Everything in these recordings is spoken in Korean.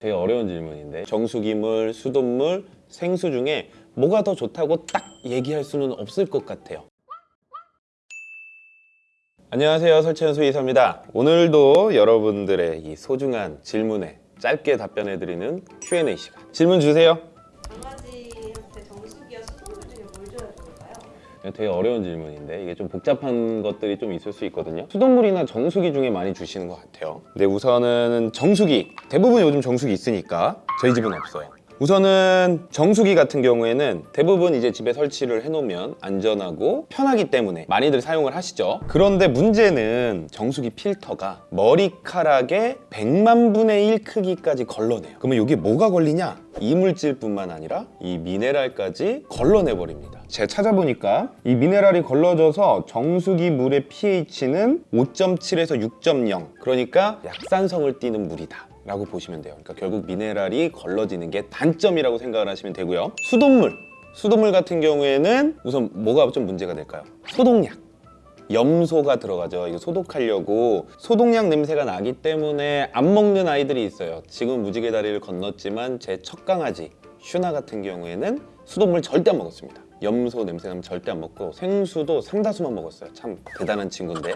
되게 어려운 질문인데 정수기물, 수돗물, 생수 중에 뭐가 더 좋다고 딱 얘기할 수는 없을 것 같아요. 안녕하세요. 설치현 수의사입니다. 오늘도 여러분들의 이 소중한 질문에 짧게 답변해드리는 Q&A 시간. 질문 주세요 되게 어려운 질문인데 이게 좀 복잡한 것들이 좀 있을 수 있거든요. 수돗물이나 정수기 중에 많이 주시는 것 같아요. 근데 우선은 정수기. 대부분 요즘 정수기 있으니까 저희 집은 없어요. 우선은 정수기 같은 경우에는 대부분 이제 집에 설치를 해놓으면 안전하고 편하기 때문에 많이들 사용을 하시죠. 그런데 문제는 정수기 필터가 머리카락의 100만 분의 1 크기까지 걸러내요. 그러면 이게 뭐가 걸리냐? 이물질뿐만 아니라 이 미네랄까지 걸러내 버립니다 제가 찾아보니까 이 미네랄이 걸러져서 정수기 물의 pH는 5.7에서 6.0 그러니까 약산성을 띠는 물이다 라고 보시면 돼요 그러니까 결국 미네랄이 걸러지는 게 단점이라고 생각을 하시면 되고요 수돗물 수돗물 같은 경우에는 우선 뭐가 좀 문제가 될까요? 소독약 염소가 들어가죠. 이거 소독하려고 소독약 냄새가 나기 때문에 안 먹는 아이들이 있어요. 지금 무지개 다리를 건넜지만 제 첫 강아지 슈나 같은 경우에는 수돗물 절대 안 먹었습니다. 염소 냄새 나면 절대 안 먹고 생수도 상다수만 먹었어요. 참 대단한 친구인데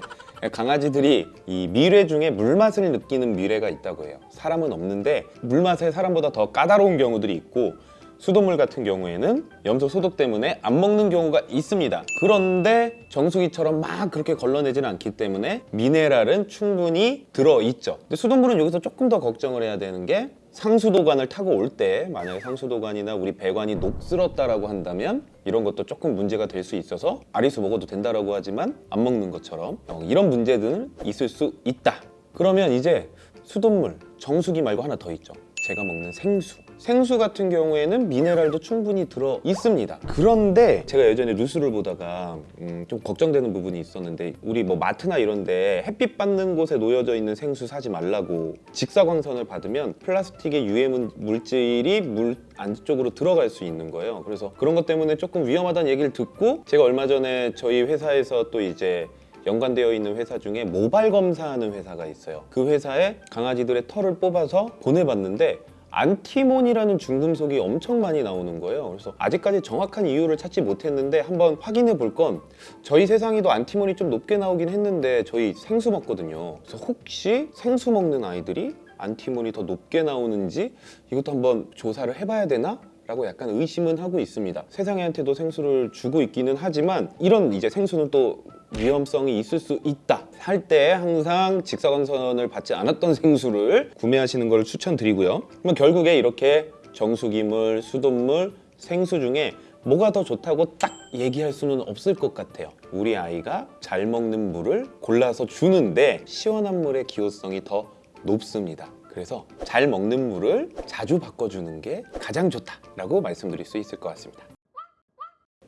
강아지들이 이 미뢰 중에 물맛을 느끼는 미뢰가 있다고 해요. 사람은 없는데 물맛에 사람보다 더 까다로운 경우들이 있고 수돗물 같은 경우에는 염소 소독 때문에 안 먹는 경우가 있습니다 그런데 정수기처럼 막 그렇게 걸러내지는 않기 때문에 미네랄은 충분히 들어있죠 근데 수돗물은 여기서 조금 더 걱정을 해야 되는 게 상수도관을 타고 올 때 만약에 상수도관이나 우리 배관이 녹슬었다라고 한다면 이런 것도 조금 문제가 될 수 있어서 아리수 먹어도 된다라고 하지만 안 먹는 것처럼 어, 이런 문제들은 있을 수 있다. 그러면 이제 수돗물 정수기 말고 하나 더 있죠. 제가 먹는 생수 생수 같은 경우에는 미네랄도 충분히 들어 있습니다. 그런데 제가 예전에 뉴스를 보다가 음, 좀 걱정되는 부분이 있었는데 우리 뭐 마트나 이런데 햇빛 받는 곳에 놓여져 있는 생수 사지 말라고 직사광선을 받으면 플라스틱의 유해 물- 물질이 물 안쪽으로 들어갈 수 있는 거예요. 그래서 그런 것 때문에 조금 위험하다는 얘기를 듣고 제가 얼마 전에 저희 회사에서 또 이제 연관되어 있는 회사 중에 모발 검사하는 회사가 있어요. 그 회사에 강아지들의 털을 뽑아서 보내봤는데 안티몬이라는 중금속이 엄청 많이 나오는 거예요. 그래서 아직까지 정확한 이유를 찾지 못했는데 한번 확인해 볼 건 저희 세상에도 안티몬이 좀 높게 나오긴 했는데 저희 생수 먹거든요. 그래서 혹시 생수 먹는 아이들이 안티몬이 더 높게 나오는지 이것도 한번 조사를 해봐야 되나? 라고 약간 의심은 하고 있습니다. 세상에한테도 생수를 주고 있기는 하지만 이런 이제 생수는 또 위험성이 있을 수 있다. 할 때 항상 직사광선을 받지 않았던 생수를 구매하시는 걸 추천드리고요. 그러면 결국에 이렇게 정수기물, 수돗물, 생수 중에 뭐가 더 좋다고 딱 얘기할 수는 없을 것 같아요. 우리 아이가 잘 먹는 물을 골라서 주는데 시원한 물의 기호성이 더 높습니다. 그래서 잘 먹는 물을 자주 바꿔주는 게 가장 좋다라고 말씀드릴 수 있을 것 같습니다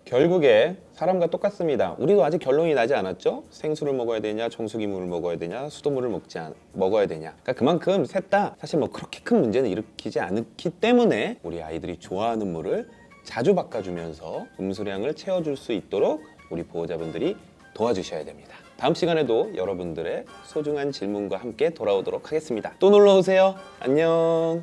결국에 사람과 똑같습니다. 우리도 아직 결론이 나지 않았죠? 생수를 먹어야 되냐, 정수기물을 먹어야 되냐, 수돗물을 먹지 않, 먹어야 되냐. 그러니까 그만큼 셋 다 사실 뭐 그렇게 큰 문제는 일으키지 않기 때문에 우리 아이들이 좋아하는 물을 자주 바꿔주면서 음수량을 채워줄 수 있도록 우리 보호자분들이 도와주셔야 됩니다. 다음 시간에도 여러분들의 소중한 질문과 함께 돌아오도록 하겠습니다. 또 놀러오세요. 안녕